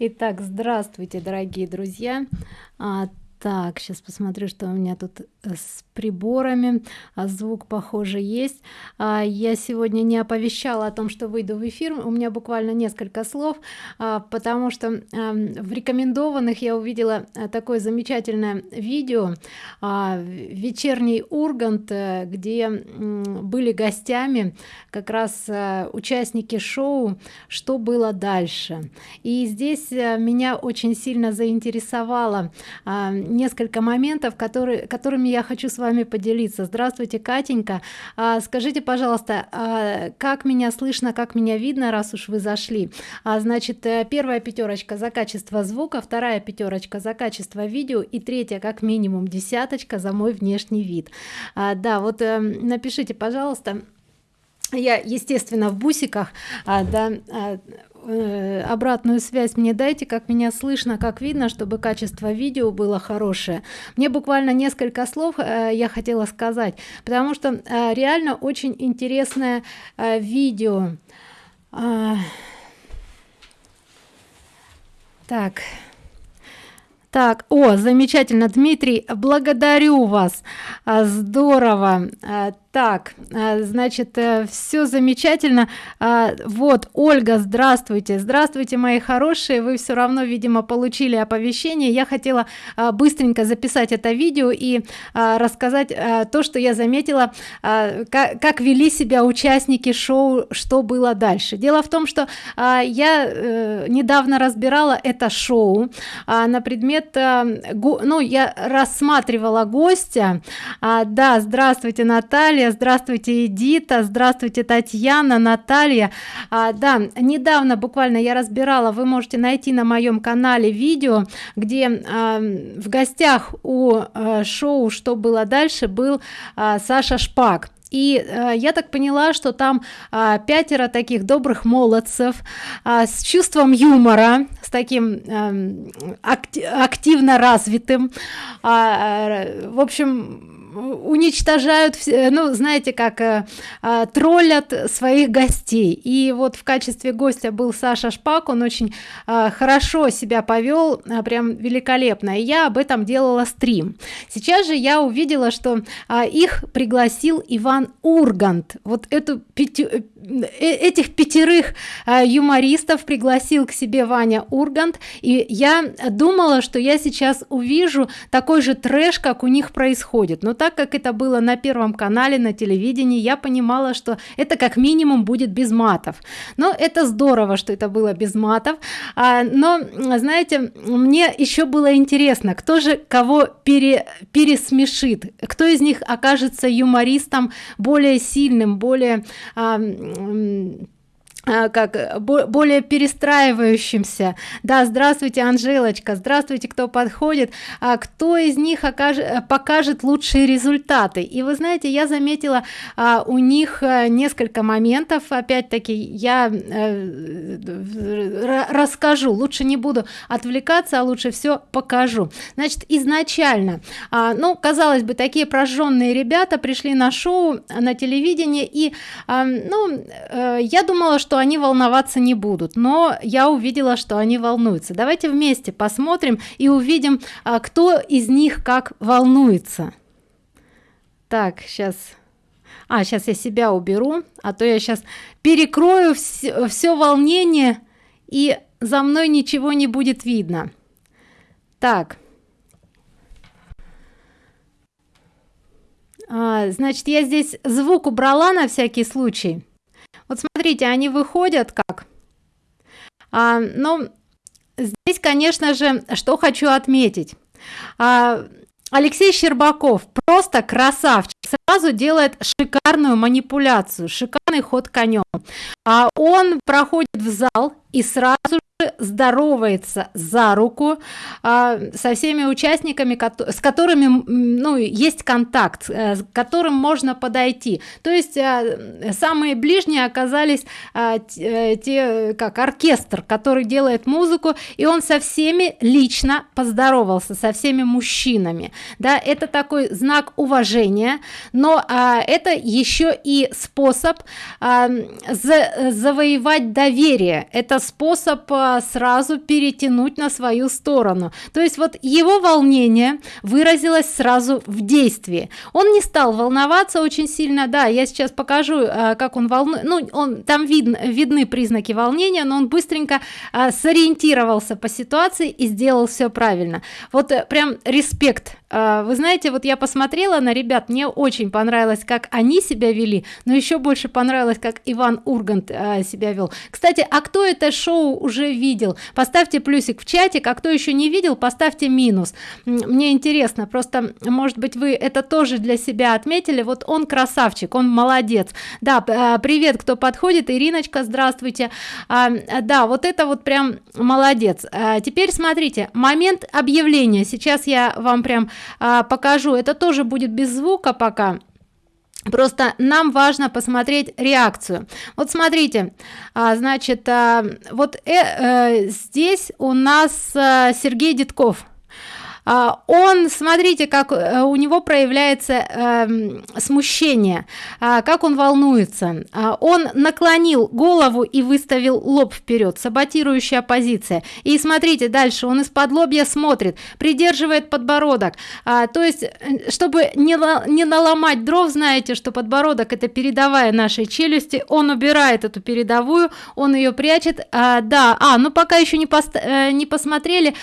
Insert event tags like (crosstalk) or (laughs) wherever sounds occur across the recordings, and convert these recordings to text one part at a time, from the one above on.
Итак, здравствуйте, дорогие друзья. А, так, сейчас посмотрю, что у меня тут с приборами. А звук, похоже, есть. А, я сегодня не оповещала о том, что выйду в эфир. У меня буквально несколько слов, а, потому что а, в рекомендованных я увидела а, такое замечательное видео а, вечерний Ургант, э, где были гостями как раз а, участники шоу «Что было дальше?». И здесь а, меня очень сильно заинтересовало а, несколько моментов которые которыми я хочу с вами поделиться. Здравствуйте катенька. А, скажите пожалуйста а, как меня слышно как меня видно раз уж вы зашли? А, значит э, первая пятерочка за качество звука вторая пятерочка за качество видео и третья как минимум десяточка за мой внешний вид. А, да вот а, напишите пожалуйста. Я естественно в бусиках а, да а, Э, обратную связь мне дайте как меня слышно как видно чтобы качество видео было хорошее. Мне буквально несколько слов э, я хотела сказать потому что э, реально очень интересное видео. А, так. Так о замечательно дмитрий благодарю вас. А, здорово. А, так а, значит э, все замечательно. А, вот ольга здравствуйте. Здравствуйте мои хорошие. Вы все равно видимо получили оповещение. Я хотела быстренько записать это видео и рассказать то что я заметила как вели себя участники шоу что было дальше? Дело в том что я э, недавно разбирала это шоу на предмет ну я рассматривала гостя. Да здравствуйте наталья здравствуйте эдита здравствуйте татьяна наталья. А, да недавно буквально я разбирала вы можете найти на моем канале видео где а, в гостях у а, шоу что было дальше? был а, саша шпак. И э, я так поняла что там э, пятеро таких добрых молодцев э, с чувством юмора с таким э, акти активно развитым. Э, в общем уничтожают ну знаете как э, э, троллят своих гостей. И вот в качестве гостя был саша шпак он очень э, хорошо себя повел э, прям великолепно. И я об этом делала стрим. Сейчас же я увидела что э, их пригласил иван ургант. Вот эту пяти, э, э этих пятерых э, юмористов пригласил к себе ваня ургант. И я думала что я сейчас увижу такой же трэш как у них происходит. Но так как это было на первом канале на телевидении я понимала что это как минимум будет без матов. Но это здорово что это было без матов. А, но знаете мне еще было интересно кто же кого пере, пересмешит? Кто из них окажется юмористом более сильным более а, как э, более перестраивающимся. Да здравствуйте анжелочка здравствуйте кто подходит а кто из них окажет э, покажет лучшие результаты? И вы знаете я заметила а, у них э, несколько моментов. Опять-таки я э, расскажу лучше не буду отвлекаться а лучше все покажу. Значит изначально а, ну казалось бы такие прожженные ребята пришли на шоу на телевидении и а, ну э, я думала что они волноваться не будут но я увидела что они волнуются. Давайте вместе посмотрим и увидим а, кто из них как волнуется. Так сейчас а сейчас я себя уберу а то я сейчас перекрою все, все волнение и за мной ничего не будет видно. Так. А, значит я здесь звук убрала на всякий случай вот смотрите они выходят как? А, ну здесь конечно же что хочу отметить. А, алексей щербаков просто красавчик. Сразу делает шикарную манипуляцию шикарный ход конем а он проходит в зал и сразу здоровается за руку а, со всеми участниками с которыми ну есть контакт э, с которым можно подойти. То есть а, самые ближние оказались а, те, те как оркестр который делает музыку и он со всеми лично поздоровался со всеми мужчинами. Да это такой знак уважения но а, это еще и способ а, за, завоевать доверие. Это способ а, сразу перетянуть на свою сторону. То есть вот его волнение выразилось сразу в действии. Он не стал волноваться очень сильно. Да я сейчас покажу а, как он волнует. Ну он там видно видны признаки волнения но он быстренько а, сориентировался по ситуации и сделал все правильно. Вот э, прям респект вы знаете вот я посмотрела на ребят мне очень понравилось как они себя вели но еще больше понравилось как иван ургант а, себя вел. Кстати а кто это шоу уже видел? Поставьте плюсик в чате а кто еще не видел поставьте минус. Мне интересно просто может быть вы это тоже для себя отметили? Вот он красавчик он молодец. Да а, привет кто подходит. Ириночка здравствуйте. А, да вот это вот прям молодец. А, теперь смотрите момент объявления. Сейчас я вам прям а, покажу. Это тоже будет без звука пока. Просто нам важно посмотреть реакцию. Вот смотрите а, значит а, вот э, э, здесь у нас а, сергей детков а, он смотрите как э, у него проявляется эм, смущение. А, как он волнуется. А, он наклонил голову и выставил лоб вперед саботирующая позиция. И смотрите дальше он из-под лобья смотрит придерживает подбородок. То есть э, чтобы не, не наломать дров знаете что подбородок это передовая нашей челюсти. Он убирает эту передовую он ее прячет. Да а ну пока еще не, пост э, не посмотрели.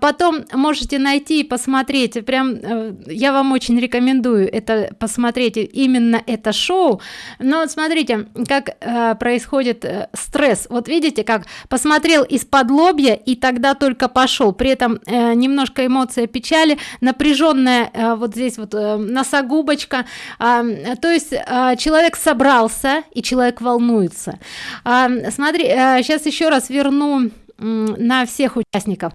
Потом можете найти зайти и посмотреть. Прям э, я вам очень рекомендую это посмотреть именно это шоу. Но вот смотрите как э, происходит э, стресс. Вот видите как посмотрел из-под лобья и тогда только пошел. При этом э, немножко эмоция печали напряженная э, вот здесь вот э, носогубочка. Э, то есть э, человек собрался и человек волнуется. Э, смотри э, сейчас еще раз верну на всех участников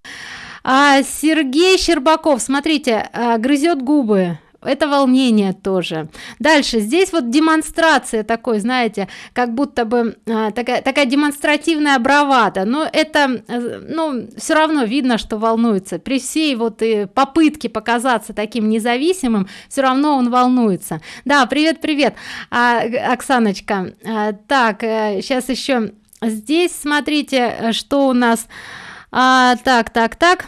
а, Сергей Щербаков, смотрите, а, грызет губы. Это волнение тоже. Дальше, здесь вот демонстрация такой, знаете, как будто бы а, такая, такая демонстративная бравада. Но это, э, ну, все равно видно, что волнуется. При всей вот и попытке показаться таким независимым, все равно он волнуется. Да, привет, привет, а, Оксаночка. А, так, сейчас э, еще здесь смотрите, что у нас а, так так так.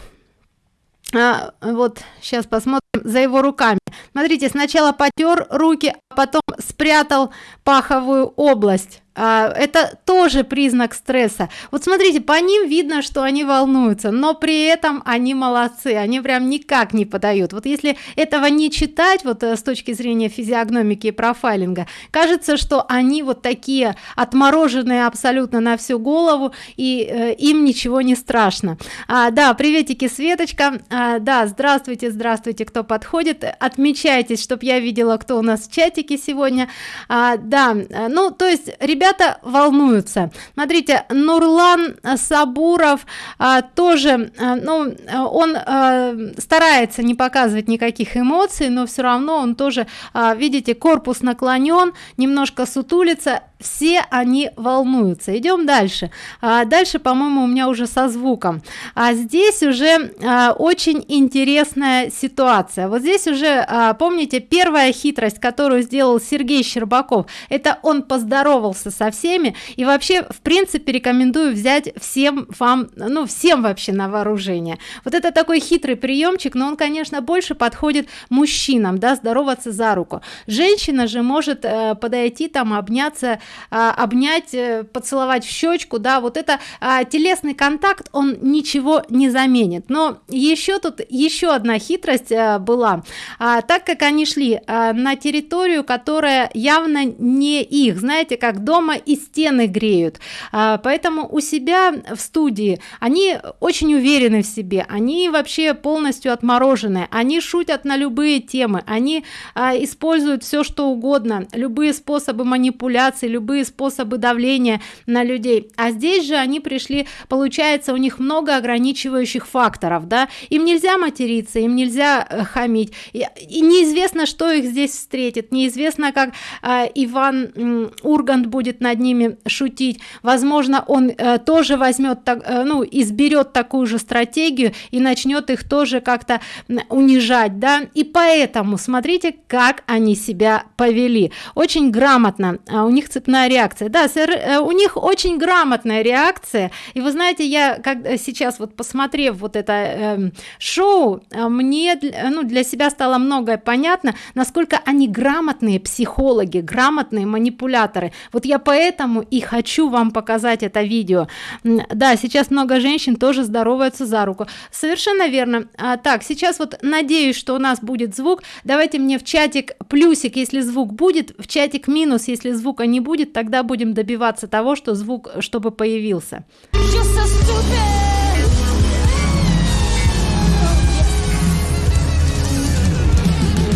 А, вот сейчас посмотрим за его руками. Смотрите сначала потер руки а потом спрятал паховую область. а, это тоже признак стресса. Вот смотрите по ним видно что они волнуются но при этом они молодцы они прям никак не подают. Вот если этого не читать вот э, с точки зрения физиогномики и профайлинга кажется что они вот такие отмороженные абсолютно на всю голову и э, им ничего не страшно. А, да приветики светочка. А, да здравствуйте здравствуйте кто подходит. Отмечайтесь чтобы я видела кто у нас в чатике сегодня. А, да ну то есть ребята ребята волнуются. Смотрите нурлан сабуров а, тоже а, ну он а, старается не показывать никаких эмоций но все равно он тоже а, видите корпус наклонен немножко сутулится все они волнуются. Идем дальше. А дальше по моему у меня уже со звуком. А здесь уже а, очень интересная ситуация. Вот здесь уже а, помните первая хитрость которую сделал сергей щербаков это он поздоровался со всеми. И вообще в принципе рекомендую взять всем вам ну всем вообще на вооружение. Вот это такой хитрый приемчик но он конечно больше подходит мужчинам да здороваться за руку. Женщина же может э, подойти там обняться а, обнять э, поцеловать в щечку да вот это а, телесный контакт он ничего не заменит. Но еще тут еще одна хитрость а, была. А, так как они шли а, на территорию которая явно не их знаете как дома и стены греют. А, поэтому у себя в студии они очень уверены в себе они вообще полностью отморожены они шутят на любые темы они а, используют все что угодно любые способы манипуляции любые способы давления на людей. А здесь же они пришли получается у них много ограничивающих факторов да. Им нельзя материться им нельзя э, хамить. И, и неизвестно что их здесь встретит. Неизвестно как э, иван э, ургант будет над ними шутить. Возможно он э, тоже возьмет так э, ну изберет такую же стратегию и начнет их тоже как-то унижать да. И поэтому смотрите как они себя повели. Очень грамотно а у них цепная реакция да сэр, э, у них очень грамотная реакция. И вы знаете я как сейчас вот посмотрев вот это э, шоу мне ну для себя стало многое понятно насколько они грамотные психологи грамотные манипуляторы. Вот я поэтому и хочу вам показать это видео. Да сейчас много женщин тоже здороваются за руку. Совершенно верно. А, так сейчас вот надеюсь что у нас будет звук. Давайте мне в чатик плюсик если звук будет в чатик минус если звука не будет тогда будем добиваться того что звук чтобы появился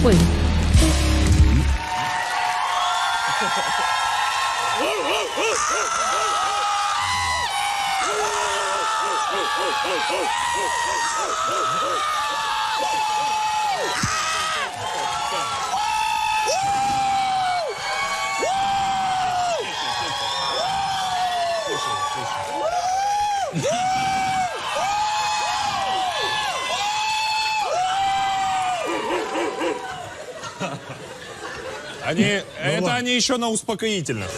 Ой. Они, ну, это они еще на успокоительных.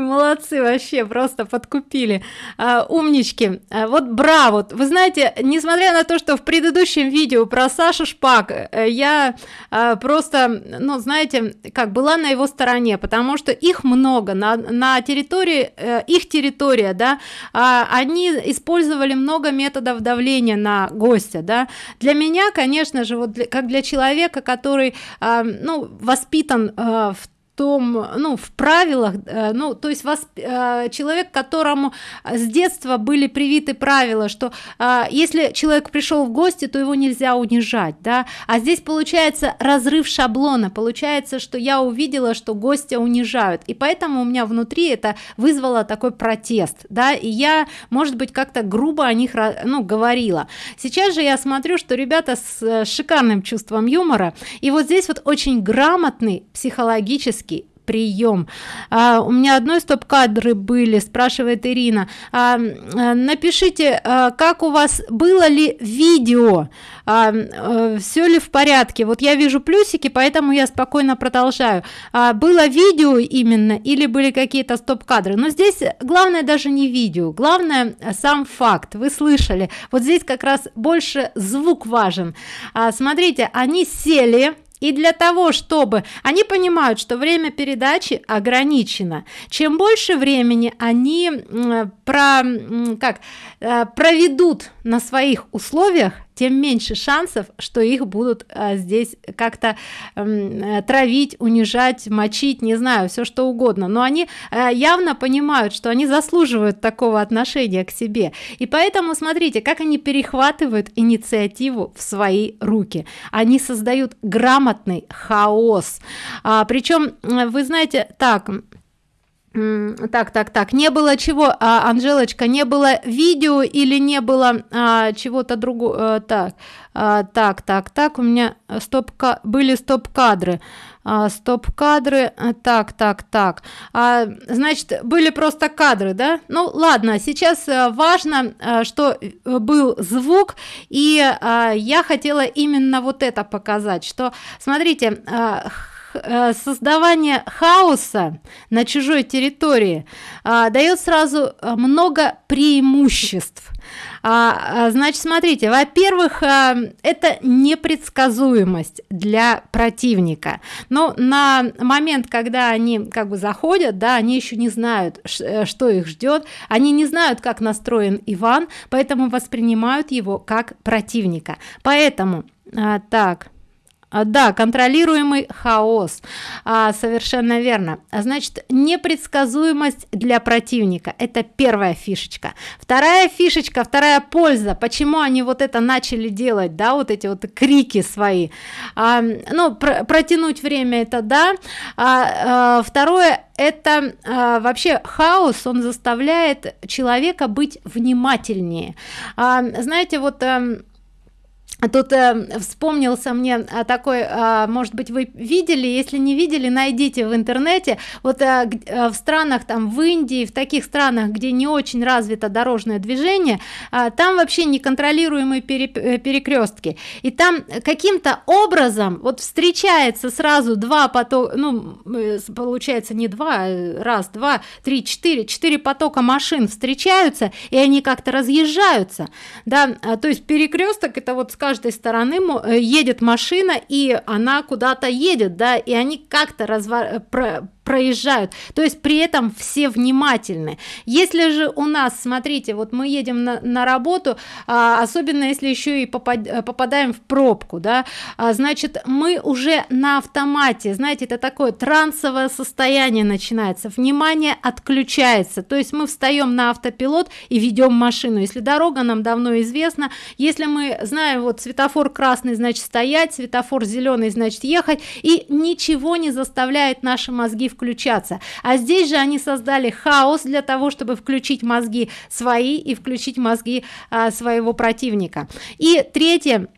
Молодцы вообще просто подкупили. А, умнички. А, вот браво. Вы знаете несмотря на то что в предыдущем видео про сашу шпак э, я а, просто ну знаете как была на его стороне потому что их много. На, на территории а, их территория да а, они использовали много методов давления на гостя да. Для меня конечно же вот для, как для человека который а, ну воспитан а, в том ну в правилах э, ну то есть вас э, человек которому с детства были привиты правила что э, если человек пришел в гости то его нельзя унижать да. А здесь получается разрыв шаблона получается что я увидела что гостя унижают. И поэтому у меня внутри это вызвало такой протест да и я может быть как-то грубо о них ну говорила. Сейчас же я смотрю что ребята с шикарным чувством юмора. И вот здесь вот очень грамотный психологический прием а, у меня одной стоп-кадры были спрашивает ирина. А, а, напишите а, как у вас было ли видео? А, а, все ли в порядке? Вот я вижу плюсики поэтому я спокойно продолжаю. А, было видео именно или были какие-то стоп-кадры? Но здесь главное даже не видео главное сам факт. Вы слышали? Вот здесь как раз больше звук важен. А, смотрите они сели и для того, чтобы они понимают, что время передачи ограничено, чем больше времени они про, как, э, проведут на своих условиях, тем меньше шансов, что их будут а, здесь как-то э, травить, унижать, мочить, не знаю, все что угодно. Но они э, явно понимают, что они заслуживают такого отношения к себе. И поэтому смотрите, как они перехватывают инициативу в свои руки. Они создают грамотный хаос. А, причем, вы знаете, так, так так так. Не было чего а, анжелочка не было видео или не было а, чего-то другого а, так а, так так так у меня стоп были стоп кадры а, стоп кадры а, так так так. А, значит были просто кадры да? Ну ладно сейчас а, важно что был звук и а, я хотела именно вот это показать что смотрите а, Э, создавание хаоса на чужой территории а, дает сразу э, много преимуществ. А, а, значит смотрите во-первых а, это непредсказуемость для противника. Но на момент когда они как бы заходят да они еще не знают что их ждет они не знают как настроен иван поэтому воспринимают его как противника. Поэтому а, так да контролируемый хаос. А, совершенно верно. А, значит непредсказуемость для противника это первая фишечка. Вторая фишечка вторая польза. Почему они вот это начали делать да вот эти вот крики свои? А, ну про протянуть время это да. А, а, второе это а, вообще хаос он заставляет человека быть внимательнее. А, знаете вот а, Тут э, вспомнился мне э, такой, э, может быть, вы видели, если не видели, найдите в интернете. Вот э, э, в странах, там, в Индии, в таких странах, где не очень развито дорожное движение, э, там вообще неконтролируемые э, перекрестки. И там каким-то образом вот встречается сразу два потока, ну, получается не два, э, раз, два, три, четыре, четыре потока машин встречаются, и они как-то разъезжаются, да, то есть перекресток это вот, скажем, каждой стороны э, едет машина и она куда-то едет да и они как-то развар проезжают. То есть при этом все внимательны. Если же у нас смотрите вот мы едем на, на работу а, особенно если еще и попад, попадаем в пробку да а, значит мы уже на автомате знаете это такое трансовое состояние начинается внимание отключается. То есть мы встаем на автопилот и ведем машину. Если дорога нам давно известна если мы знаем вот светофор красный значит стоять светофор зеленый значит ехать и ничего не заставляет наши мозги включаться. А здесь же они создали хаос для того чтобы включить мозги свои и включить мозги а, своего противника. И третье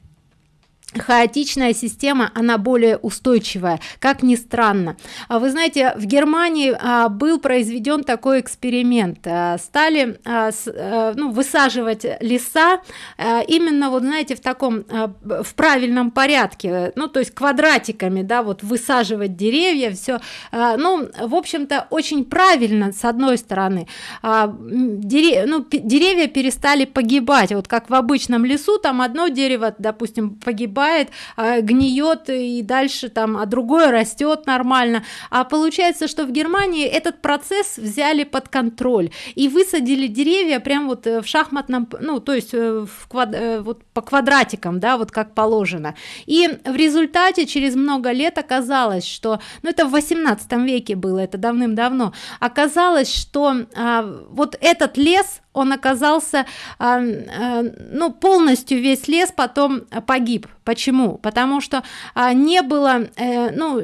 хаотичная система она более устойчивая как ни странно. А вы знаете в германии а, был произведен такой эксперимент. А, стали а, с, а, ну, высаживать леса а, именно вот знаете в таком а, в правильном порядке ну то есть квадратиками да вот высаживать деревья все а, ну в общем-то очень правильно с одной стороны. А, дерев, ну, деревья перестали погибать. Вот как в обычном лесу там одно дерево допустим погибает погибает а, гниет и дальше там а другое растет нормально. А получается что в германии этот процесс взяли под контроль и высадили деревья прям вот э, в шахматном ну то есть э, в квад... Э, вот по квадратикам да вот как положено. И в результате через много лет оказалось что ну это в 18 веке было это давным-давно оказалось что а, вот этот лес он оказался а, а, ну полностью весь лес потом погиб. Почему? Потому что а, не было э, ну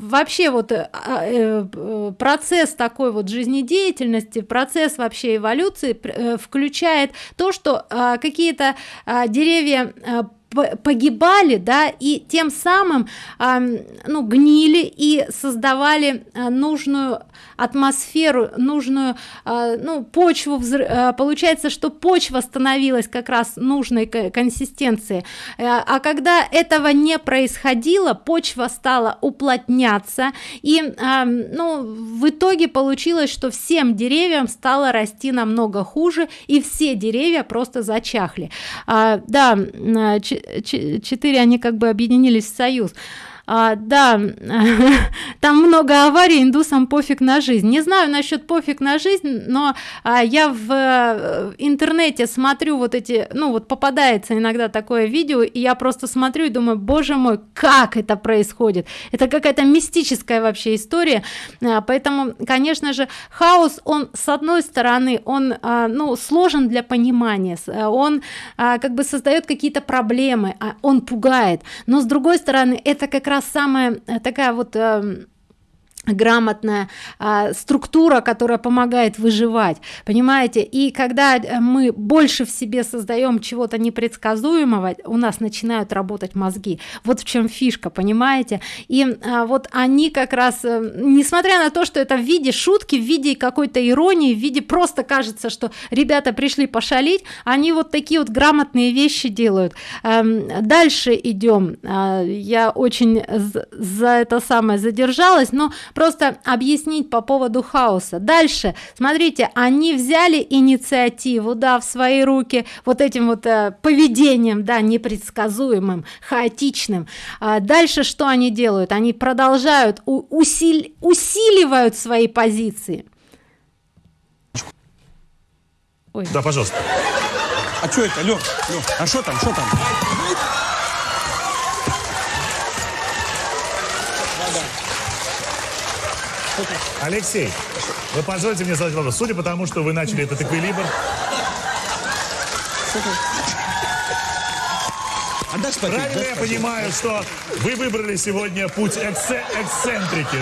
вообще вот э, процесс такой вот жизнедеятельности процесс вообще эволюции э, включает то что какие-то деревья погибали да и тем самым э, ну гнили и создавали э, нужную атмосферу нужную э, ну почву э, получается что почва становилась как раз нужной консистенции. Э, а когда этого не происходило почва стала уплотняться и э, ну в итоге получилось что всем деревьям стало расти намного хуже и все деревья просто зачахли. А, да четыре они как бы объединились в союз а, да (laughs) там много аварий индусам пофиг на жизнь. Не знаю насчет пофиг на жизнь но а, я в, э, интернете смотрю вот эти ну вот попадается иногда такое видео и я просто смотрю и думаю боже мой как это происходит? Это какая-то мистическая вообще история. А, поэтому конечно же хаос он с одной стороны он а, ну сложен для понимания он а, как бы создает какие-то проблемы а он пугает. Но с другой стороны это как раз самая э, такая вот эм, грамотная а, структура которая помогает выживать понимаете? И когда э, мы больше в себе создаем чего-то непредсказуемого у нас начинают работать мозги. Вот в чем фишка понимаете? И а, вот они как раз а, несмотря на то что это в виде шутки в виде какой-то иронии в виде просто кажется что ребята пришли пошалить они вот такие вот грамотные вещи делают. А, дальше идем. А, я очень за это самое задержалась но просто объяснить по поводу хаоса. Дальше смотрите они взяли инициативу да в свои руки вот этим вот э, поведением да непредсказуемым хаотичным. А дальше что они делают? Они продолжают усиль, усиливают свои позиции. Ой. да пожалуйста. А что это? Лёх? Лёх, а что там что там Алексей, вы позвольте мне задать вопрос. Судя по тому, что вы начали этот эквилибр... Правильно я понимаю, что вы выбрали сегодня путь эксе эксцентрики?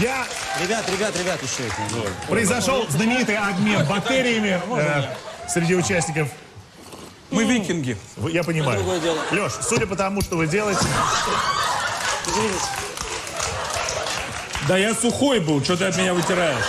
Я Ребят, ребят, ребят, еще это. произошел знаменитый обмен бактериями э, среди участников. Мы викинги. Вы- Я понимаю. другое дело. Леш, судя по тому, что вы делаете, Да я сухой был, что ты от меня вытираешь?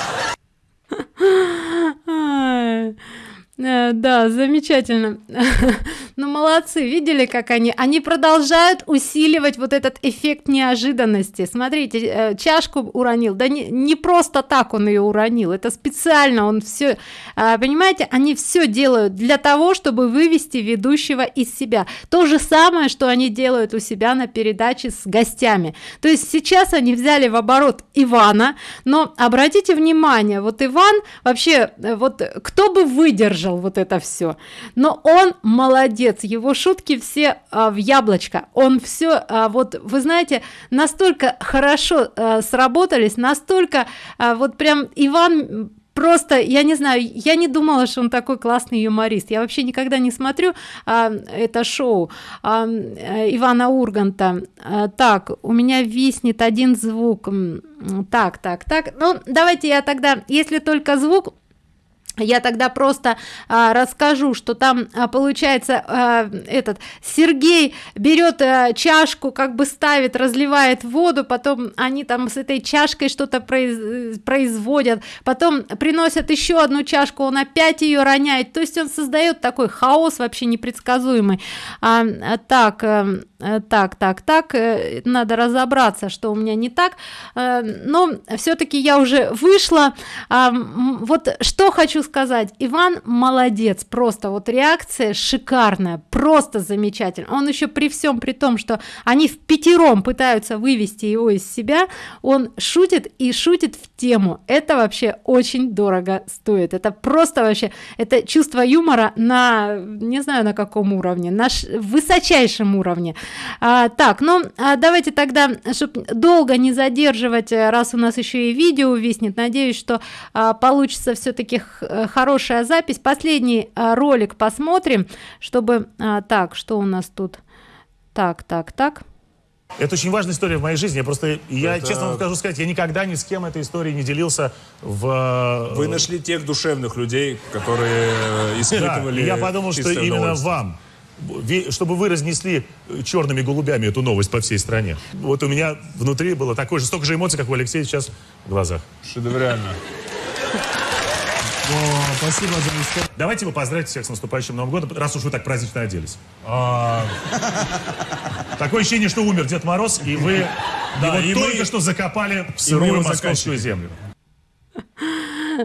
Э, Да, замечательно. (laughs) Ну, молодцы, видели, как они? Они продолжают усиливать вот этот эффект неожиданности. Смотрите, э, чашку уронил. Да не, не просто так он ее уронил, это специально он все, понимаете, они все делают для того, чтобы вывести ведущего из себя. То же самое, что они делают у себя на передаче с гостями. То есть сейчас они взяли в оборот Ивана, но обратите внимание, вот Иван вообще, э, вот кто бы выдержал вот это все, но он молодец, его шутки все а, в яблочко, он все, а, вот вы знаете, настолько хорошо а, сработались, настолько а, вот прям Иван просто я не знаю я не думала что он такой классный юморист. Я вообще никогда не смотрю а, это шоу. А, э, ивана урганта А, так у меня виснет один звук. Так так так. Ну давайте я тогда если только звук я тогда просто а, расскажу, что там а, получается а, этот Сергей берет а, чашку, как бы ставит, разливает воду, потом они там с этой чашкой что-то произ- производят, потом приносят еще одну чашку, он опять ее роняет, то есть он создает такой хаос вообще непредсказуемый. А, а, так, э, э, так, так, так, э, надо разобраться, что у меня не так, но все-таки я уже вышла. А, вот что хочу сказать, Иван молодец, просто вот реакция шикарная, просто замечательно. Он еще при всем при том, что они в пятером пытаются вывести его из себя, он шутит и шутит в тему. Это вообще очень дорого стоит. Это просто вообще, это чувство юмора на, не знаю на каком уровне, на ш- высочайшем уровне. А, так, ну а давайте тогда, чтобы долго не задерживать, раз у нас еще и видео виснет, надеюсь, что а, получится все-таки хорошая запись. Последний а, ролик посмотрим, чтобы... а, так, что у нас тут? Так, так, так. это очень важная история в моей жизни. Я просто, я Это- честно вам скажу сказать, я никогда ни с кем этой историей не делился в... э, Вы нашли тех душевных людей, которые э, Да, испытывали и я подумал, что именно удовольствие. вам, чтобы вы разнесли э, черными голубями эту новость по всей стране. Вот у меня внутри было такое же, столько же эмоций, как у Алексея сейчас в глазах. Шедеврально. Спасибо за историю. Давайте вы поздравите всех с наступающим Новым годом, раз уж вы так празднично оделись. А, Такое ощущение, что умер Дед Мороз, и вы Да, его и мы- только что закопали в мы сырую московскую землю.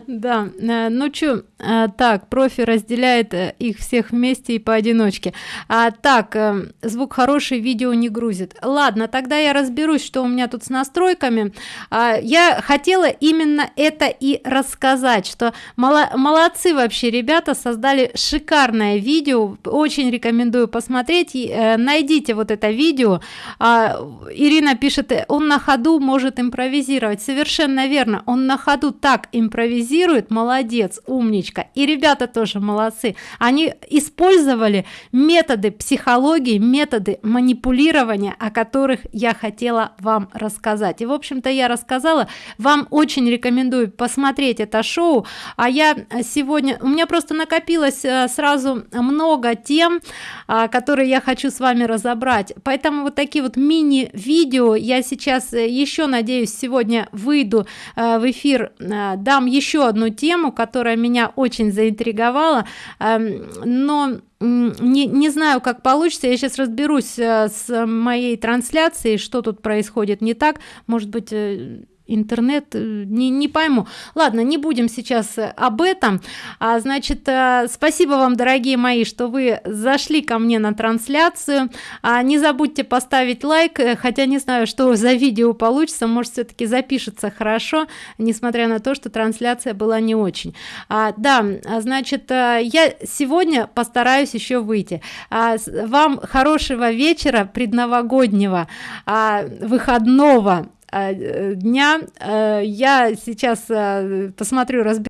Да, э, ну чё, э, так, профи разделяет э, их всех вместе и поодиночке. А, так, звук хороший, видео не грузит. Ладно, тогда я разберусь, что у меня тут с настройками. А, я хотела именно это и рассказать, что мало- молодцы вообще ребята, создали шикарное видео, очень рекомендую посмотреть. Найдите вот это видео. А, Ирина пишет, он на ходу может импровизировать. Совершенно верно, он на ходу так импровизирует, молодец, умничка. И ребята тоже молодцы. Они использовали методы психологии, методы манипулирования, о которых я хотела вам рассказать. И, в общем-то, я рассказала. Вам очень рекомендую посмотреть это шоу. А я сегодня... У меня просто накопилось э, сразу много тем, а, которые я хочу с вами разобрать. Поэтому вот такие вот мини-видео я сейчас э, еще, надеюсь, сегодня выйду э, в эфир, э, дам еще одну тему, которая меня очень заинтриговала, эм, но не, не знаю, как получится. Я сейчас разберусь э, с моей трансляцией, что тут происходит не так. Может быть, э, интернет э, не, не пойму. Ладно не будем сейчас об этом. А, значит э, спасибо вам дорогие мои что вы зашли ко мне на трансляцию. А, не забудьте поставить лайк э, хотя не знаю что за видео получится может все-таки запишется хорошо несмотря на то что трансляция была не очень. А, да а, значит я сегодня постараюсь еще выйти. А, вам хорошего вечера предновогоднего а, выходного дня. Э, Я сейчас э, посмотрю, разберу